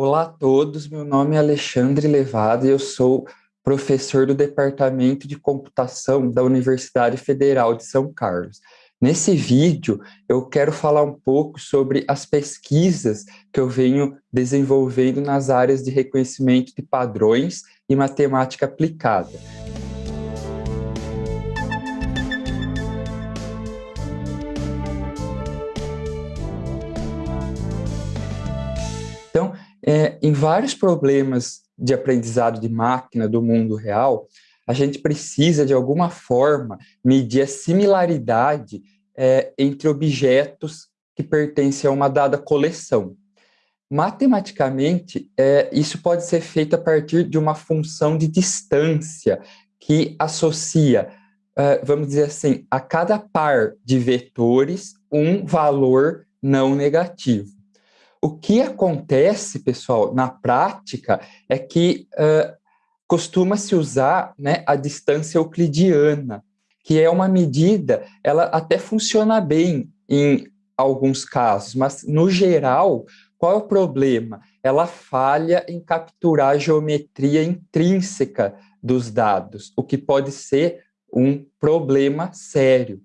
Olá a todos, meu nome é Alexandre Levado e eu sou professor do Departamento de Computação da Universidade Federal de São Carlos. Nesse vídeo, eu quero falar um pouco sobre as pesquisas que eu venho desenvolvendo nas áreas de reconhecimento de padrões e matemática aplicada. Então, é, em vários problemas de aprendizado de máquina do mundo real, a gente precisa, de alguma forma, medir a similaridade é, entre objetos que pertencem a uma dada coleção. Matematicamente, é, isso pode ser feito a partir de uma função de distância que associa, é, vamos dizer assim, a cada par de vetores um valor não negativo. O que acontece, pessoal, na prática, é que uh, costuma-se usar né, a distância euclidiana, que é uma medida, ela até funciona bem em alguns casos, mas no geral, qual é o problema? Ela falha em capturar a geometria intrínseca dos dados, o que pode ser um problema sério.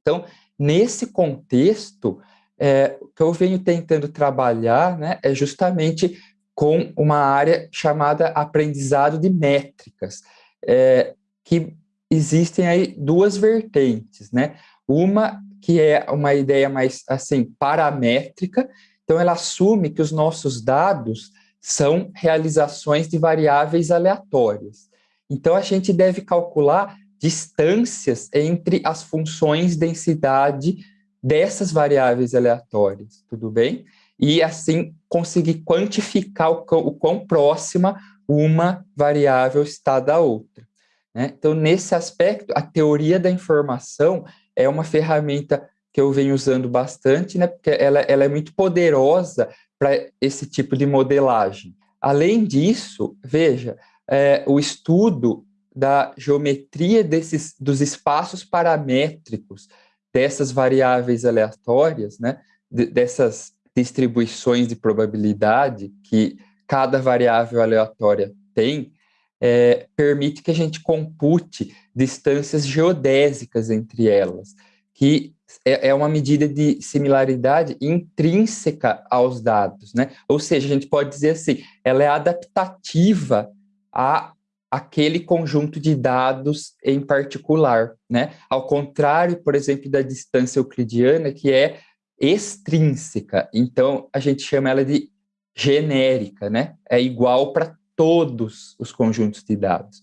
Então, nesse contexto, é, o que eu venho tentando trabalhar né, é justamente com uma área chamada aprendizado de métricas, é, que existem aí duas vertentes, né? Uma que é uma ideia mais assim paramétrica, então ela assume que os nossos dados são realizações de variáveis aleatórias. Então a gente deve calcular distâncias entre as funções densidade dessas variáveis aleatórias, tudo bem? E assim conseguir quantificar o, o quão próxima uma variável está da outra. Né? Então, nesse aspecto, a teoria da informação é uma ferramenta que eu venho usando bastante, né? porque ela, ela é muito poderosa para esse tipo de modelagem. Além disso, veja, é, o estudo da geometria desses, dos espaços paramétricos dessas variáveis aleatórias, né, dessas distribuições de probabilidade que cada variável aleatória tem, é, permite que a gente compute distâncias geodésicas entre elas, que é, é uma medida de similaridade intrínseca aos dados, né? Ou seja, a gente pode dizer assim, ela é adaptativa a aquele conjunto de dados em particular, né? Ao contrário, por exemplo, da distância euclidiana, que é extrínseca. Então, a gente chama ela de genérica, né? É igual para todos os conjuntos de dados.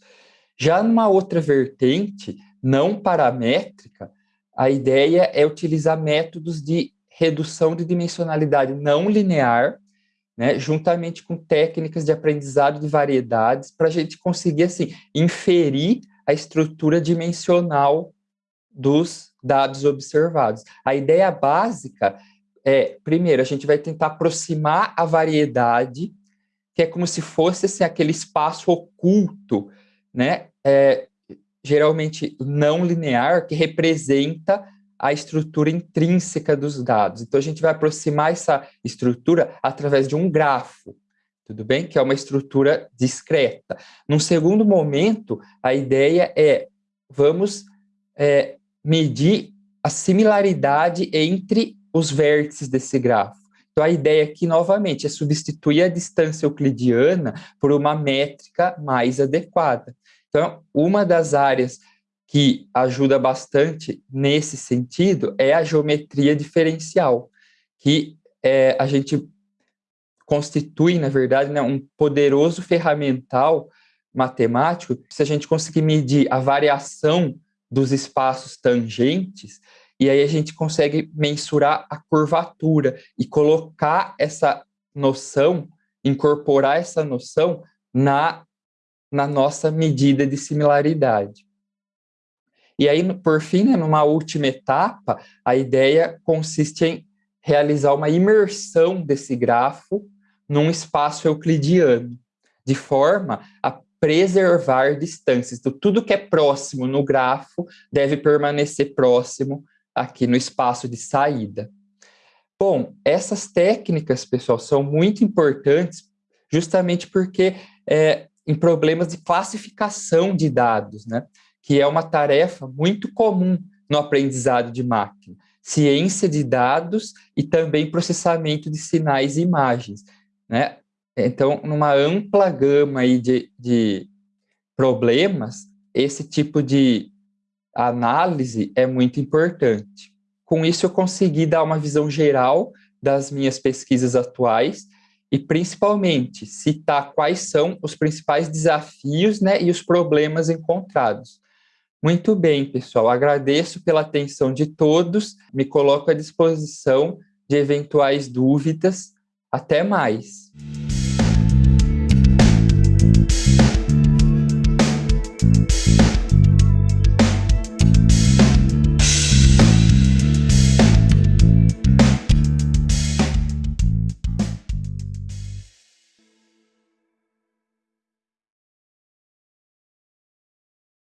Já numa outra vertente, não paramétrica, a ideia é utilizar métodos de redução de dimensionalidade não linear né, juntamente com técnicas de aprendizado de variedades, para a gente conseguir assim, inferir a estrutura dimensional dos dados observados. A ideia básica é, primeiro, a gente vai tentar aproximar a variedade, que é como se fosse assim, aquele espaço oculto, né, é, geralmente não linear, que representa a estrutura intrínseca dos dados. Então, a gente vai aproximar essa estrutura através de um grafo, tudo bem? Que é uma estrutura discreta. Num segundo momento, a ideia é, vamos é, medir a similaridade entre os vértices desse grafo. Então, a ideia aqui, novamente, é substituir a distância euclidiana por uma métrica mais adequada. Então, uma das áreas que ajuda bastante nesse sentido é a geometria diferencial, que é, a gente constitui, na verdade, né, um poderoso ferramental matemático, se a gente conseguir medir a variação dos espaços tangentes, e aí a gente consegue mensurar a curvatura e colocar essa noção, incorporar essa noção na, na nossa medida de similaridade. E aí, por fim, né, numa última etapa, a ideia consiste em realizar uma imersão desse grafo num espaço euclidiano, de forma a preservar distâncias. Então, tudo que é próximo no grafo deve permanecer próximo aqui no espaço de saída. Bom, essas técnicas, pessoal, são muito importantes justamente porque é, em problemas de classificação de dados, né? Que é uma tarefa muito comum no aprendizado de máquina. Ciência de dados e também processamento de sinais e imagens. Né? Então, numa ampla gama aí de, de problemas, esse tipo de análise é muito importante. Com isso, eu consegui dar uma visão geral das minhas pesquisas atuais e, principalmente, citar quais são os principais desafios né, e os problemas encontrados. Muito bem, pessoal. Agradeço pela atenção de todos. Me coloco à disposição de eventuais dúvidas. Até mais.